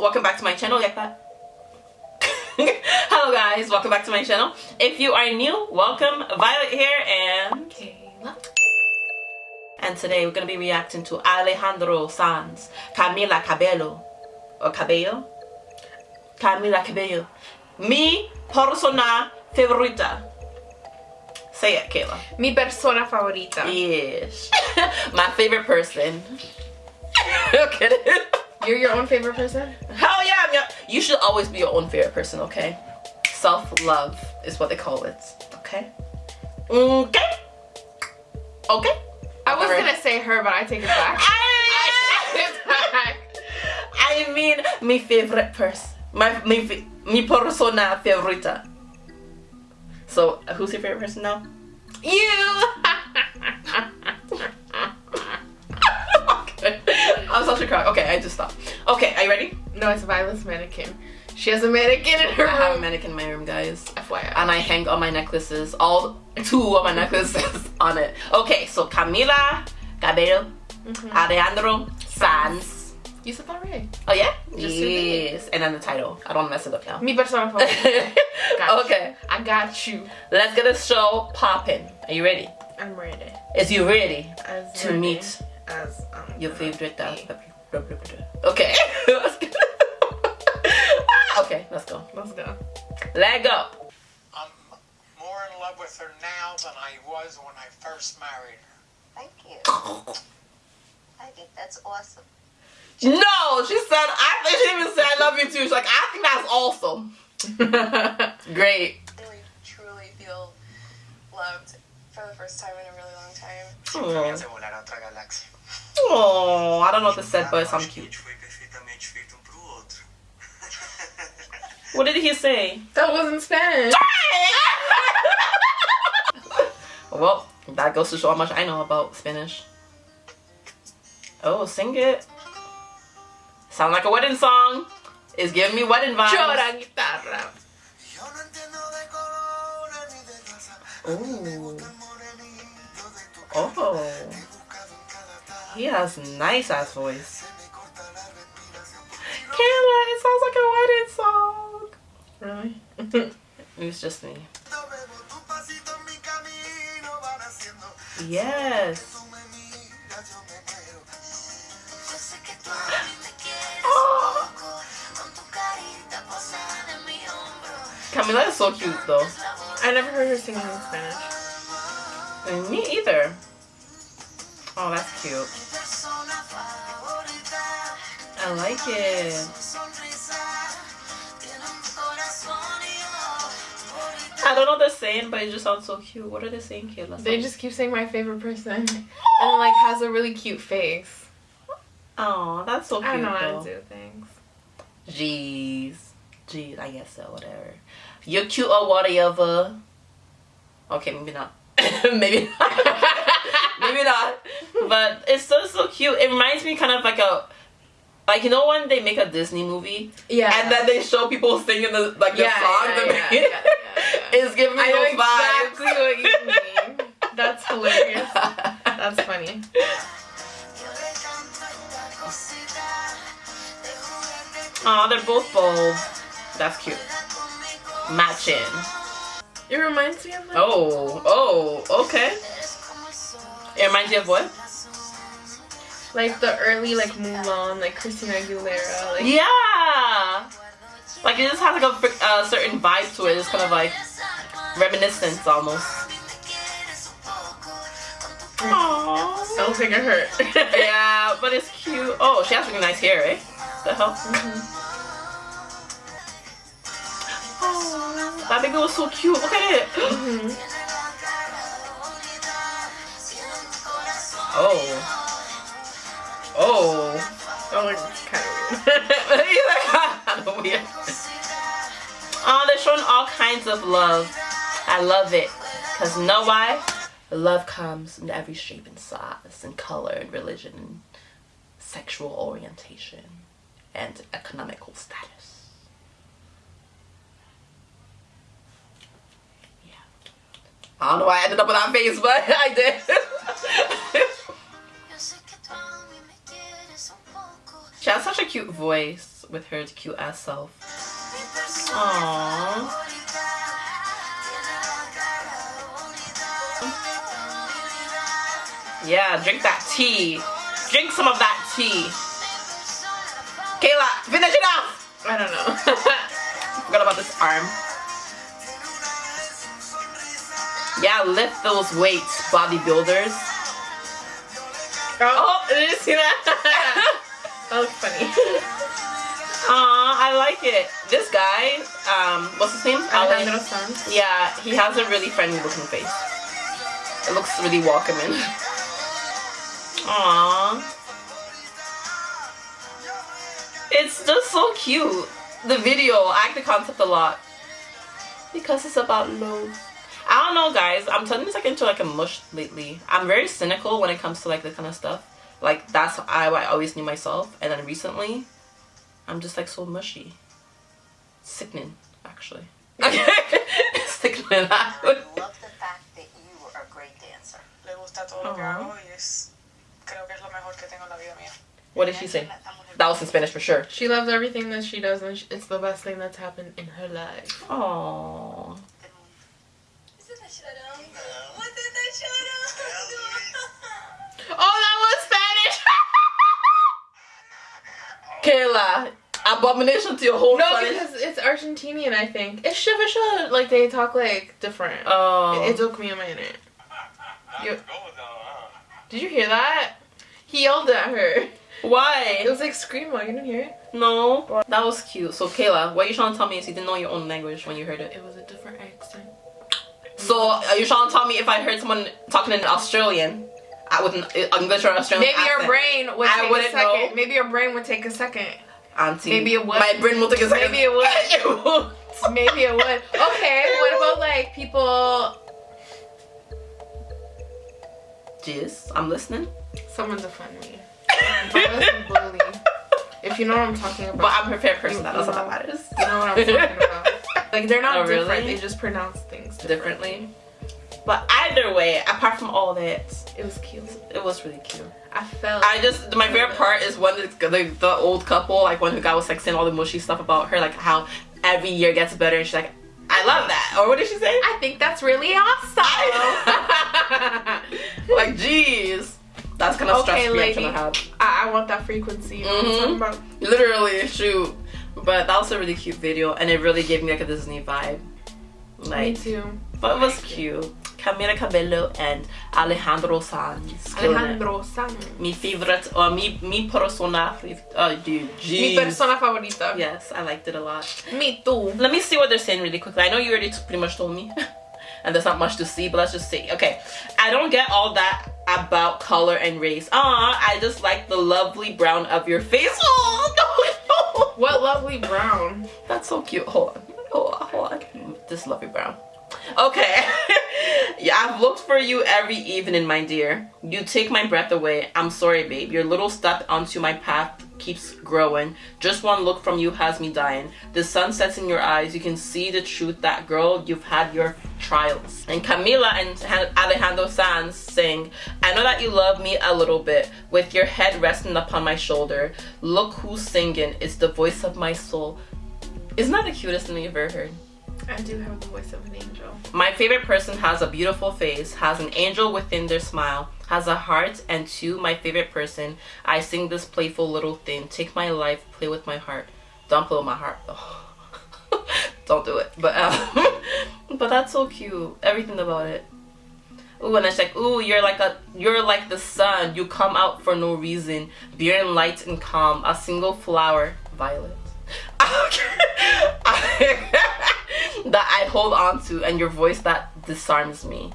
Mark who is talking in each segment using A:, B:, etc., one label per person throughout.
A: welcome back to my channel. Like that. Hello guys, welcome back to my channel. If you are new, welcome. Violet here and
B: Kayla.
A: and today we're gonna be reacting to Alejandro Sanz, Camila Cabello or Cabello, Camila Cabello. Mi persona favorita. Say it, Kayla.
B: Mi persona favorita.
A: Yes, my favorite person. okay.
B: You're your own favorite person?
A: Hell yeah, I'm your, you should always be your own favorite person, okay? Self-love is what they call it, okay? Okay? Okay?
B: I was gonna say her, but I take it back. I take it back.
A: I mean, my favorite person. My, my, mi persona favorita. So, who's your favorite person now?
B: You!
A: such a crack. Okay, I just stopped. Okay, are you ready?
B: no, it's Violet's mannequin. She has a mannequin in her
A: I have a mannequin in my room, guys.
B: FYI.
A: and I hang all my necklaces, all two of my necklaces on it. Okay, so Camila Cabello,
B: Mhm.
A: Alejandro Sanz.
B: You said that right.
A: Oh yeah?
B: Just
A: yes. And then the title. I don't mess it up now.
B: Mi persona favorita.
A: Okay,
B: You. I got you.
A: let's get the show popping. Are you ready?
B: I'm ready.
A: Is you ready
B: As
A: to
B: ready
A: meet
B: as I'm
A: your favorite? Uh,
B: be.
A: blah, blah, blah, blah. Okay, okay, let's go.
B: Let's go.
A: Let go.
C: I'm more in love with her now than I was when I first married her.
D: Thank you. I think that's awesome.
A: No, she said. I think she even said I love you too. She's like, I think that's awesome. Great.
D: Really, truly feel loved for the first time in a really long time.
A: Oh,
C: Se volar a otra galaxia.
A: oh, I don't know what this said, but it sounds cute.
C: foi perfeitamente feito um pro outro.
A: What did he say?
B: that wasn't Spanish.
A: well, that goes to show how much I know about Spanish. Oh, sing it. Sound like a wedding song. It's giving me wedding vibes.
B: Chora guitarra.
A: Ooh. Oh,
C: he
A: has nice ass voice. Kayla, it sounds like a wedding song.
B: Really?
A: It was just me. Yes. Camila is so cute though.
B: I never heard her singing in Spanish.
A: And me either. Oh, that's cute.
D: Mi persona favorita,
A: I like it.
D: su sonrisa, tiene un corazón y yo,
A: I don't know what they're saying, but it just sounds so cute. What are they saying, Kayla?
B: They just keep saying my favorite person. And like has a really cute face.
A: Oh, that's so cute.
B: I don't know how to do things.
A: Jeez. Jeez, I guess so, whatever. You're cute or whatever. Okay, maybe not. maybe not. maybe not. But it's so so cute. It reminds me kind of like a like you know when they make a Disney movie
B: Yeah.
A: and then they show people singing the like the
B: Yeah,
A: song
B: yeah, yeah, yeah, yeah.
A: It's giving me
B: I know exactly what you mean. That's hilarious. That's funny.
D: yo le canto esta cosita, de juguete
A: Aw, they're both bold. That's cute.
D: Conmigo.
A: Matching.
B: It reminds me of like
A: Oh, oh, okay.
D: Eres como el sol,
A: It reminds you of what?
B: like the early like Mulan, like Christina Aguilera. Like
A: Yeah. Like it just has like a uh, certain vibe to it. It's kind of like reminiscence almost. Aww.
B: don't think it hurt.
A: Yeah, but it's cute. Oh, she has really nice hair, eh? The hell? Oh, that baby was so cute. Look at it.
B: Mhm.
A: Oh. Oh.
B: Oh, it's kind of weird.
A: He's like, kind of weird. Oh, they're showing all kinds of love. I love it. Because you know why? Love comes in every shape and size and color and religion and sexual orientation and economical status. I don't know why I ended up with that face, but I did. She has such a cute voice with her cute ass self. Aww. Yeah, drink that tea. Drink some of that tea. Kayla, finish it off!
B: I don't know.
A: Forgot about this arm. Lift those weights, bodybuilders.
B: oh, did you see that? that was funny.
A: Aw, I like it. This guy, um, what's his name?
B: Alejandro Sanz.
A: Yeah, he has a really friendly looking face. It looks really welcoming. Aww. It's just so cute. The video, I like the concept a lot. Because it's about love. I don't know guys, I'm turning this like into like a mush lately. I'm very cynical when it comes to like this kind of stuff. Like that's how I, I always knew myself. And then recently, I'm just like so mushy. Sickening, actually. Okay sickening.
E: I love the fact that you are a great dancer.
D: Le gusta todo lo que hago y es, creo que es lo mejor que tengo en la vida mía.
A: What did she say? That was in Spanish for sure.
B: She loves everything that she does, and it's the best thing that's happened in her life.
A: Aww.
D: ¿Usted está llorando? ¿Usted está?
B: Oh, that was Spanish.
A: Kayla, abomination to your whole
B: no,
A: Spanish.
B: because it's Argentinian, I think. It's shiva shiva. Like they talk like different.
A: Oh.
B: It, it took me a minute. You, did you hear that? He yelled at her.
A: Why?
B: It was like screamo. You didn't hear it?
A: No. That was cute. So Kayla, what you trying to tell me is you didn't know your own language when you heard it.
B: It was a different accent.
A: So are you trying to tell me if I heard someone talking in Australian, I with an English or Australian
B: Maybe your brain would
A: I
B: take a
A: wouldn't
B: second.
A: know.
B: Maybe your brain would take a second.
A: Auntie.
B: Maybe it would.
A: My brain will take a second.
B: Maybe it would.
A: it would.
B: Maybe it would. Okay, what about like people?
A: Jeez, I'm listening.
B: Someone defend me. Bullying. If you know what I'm talking about.
A: But I'm her favorite person.
B: You
A: all that matters.
B: You know what I'm talking about. Like they're not
A: Oh, really?
B: different. They just pronounce differently.
A: But either way, apart from all that,
B: It was cute.
A: it was really cute.
B: I felt.
A: I just my favorite part is when the, the, the old couple, like when the guy was like saying all the mushy stuff about her, like how every year gets better, and she's like, I love that. Or what did she say?
B: I think that's really awesome.
A: like, jeez, that's kind of
B: Okay,
A: stress. I'm
B: lady.
A: have.
B: I, I want that frequency. You know what
A: Mhm. Literally, shoot. But that was a really cute video, and it really gave me like a Disney vibe.
B: Me too.
A: but it was cute. Camila Cabello and Alejandro Sanz.
B: Alejandro Sanz.
A: Mi favorite, or mi, mi persona, oh dude, jeez.
B: Mi persona favorita.
A: Yes, I liked it a lot.
B: Me too.
A: Let me see what they're saying really quickly. I know you already pretty much told me, and there's not much to see, but let's just see. Okay, I don't get all that about color and race. Ah, I just like the lovely brown of your face. Oh no, no.
B: What lovely brown.
A: That's so cute. Hold on, hold on, hold on. This lovely brown. Okay. yeah, I've looked for you every evening, my dear. You take my breath away. I'm sorry, babe. Your little step onto my path keeps growing. Just one look from you has me dying. The sun sets in your eyes. You can see the truth that, girl, you've had your trials. And Camila and Alejandro Sanz sing, I know that you love me a little bit, with your head resting upon my shoulder. Look who's singing. It's the voice of my soul. Isn't that the cutest thing you've ever heard?
B: I do have the voice of an angel.
A: My favorite person has a beautiful face, has an angel within their smile, has a heart, and to my favorite person, I sing this playful little thing. Take my life, play with my heart. Don't with my heart though. Don't do it. But um, but that's so cute. Everything about it. Ooh, and it's like, ooh, you're like a, you're like the sun. You come out for no reason, bearing light and calm. A single flower, violet. that I hold on to, and your voice that disarms me.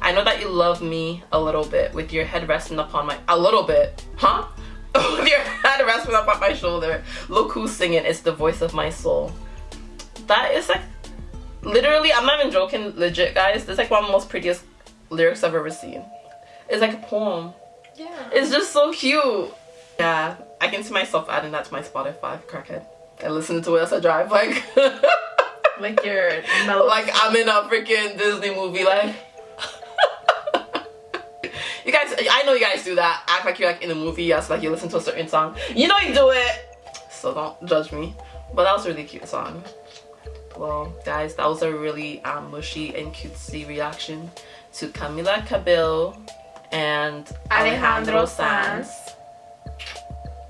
A: I know that you love me a little bit, with your head resting upon my a little bit, huh? with your head resting upon my shoulder. Look who's singing. It's the voice of my soul. That is like literally. I'm not even joking. Legit, guys. This is like one of the most prettiest lyrics I've ever seen. It's like a poem.
B: Yeah.
A: It's just so cute. Yeah, I can see myself adding that to my Spotify, crackhead, I listen to it as I drive. Like,
B: Like your mellow.
A: like I'm in a freaking Disney movie. Like, you guys, I know you guys do that. act like you're like in a movie. Yes, like you listen to a certain song. You know you do it. So don't judge me. But that was a really cute song. Well, guys, that was a really um, mushy and cutesy reaction to Camila Cabello and
B: Alejandro
A: Alejandro Sanz.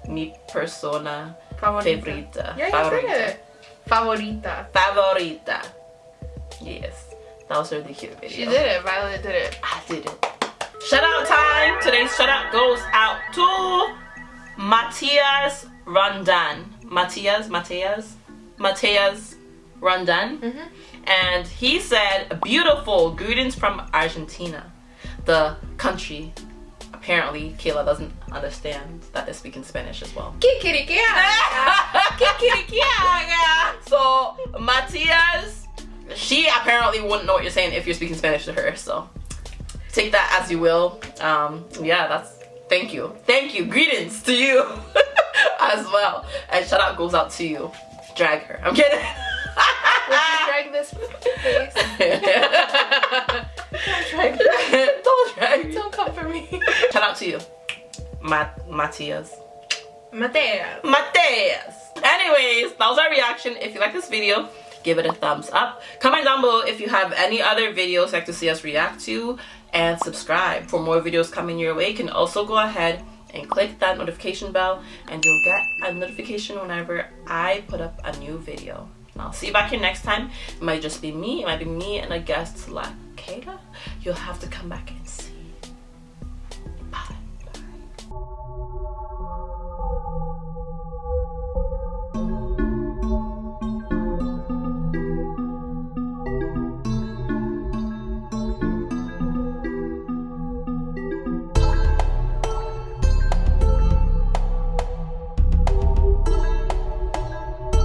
A: Mi persona
B: Favorita.
A: favorita.
B: Yeah, you
A: favorita.
B: Favorita.
A: Favorita. Yes. That was a really cute video.
B: She did it. Violet did it.
A: I did it. Shout out time. Today's shout out goes out to Matthias Rondan. Matthias, Matthias, Matthias Rondan.
B: Mhm.
A: And he said, beautiful greetings from Argentina, the country. Apparently, Kayla doesn't understand that they're speaking Spanish as well. so Matias, she apparently wouldn't know what you're saying if you're speaking Spanish to her. So take that as you will. Um, yeah, that's thank you, thank you, greetings to you as well, and shout out goes out to you. Drag her. I'm kidding.
B: Drag this face? Don't drag
A: Don't drag me.
B: Don't come for me.
A: Shout out to you, Mat- Matias. Mateus. Anyways, that was our reaction. If you like this video, give it a thumbs up. Comment down below if you have any other videos you'd like to see us react to. And subscribe for more videos coming your way. You can also go ahead and click that notification bell and you'll get a notification whenever I put up a new video. I'll see you back here next time. It might just be me. It might be me and a guest like Kayla. You'll have to come back and see.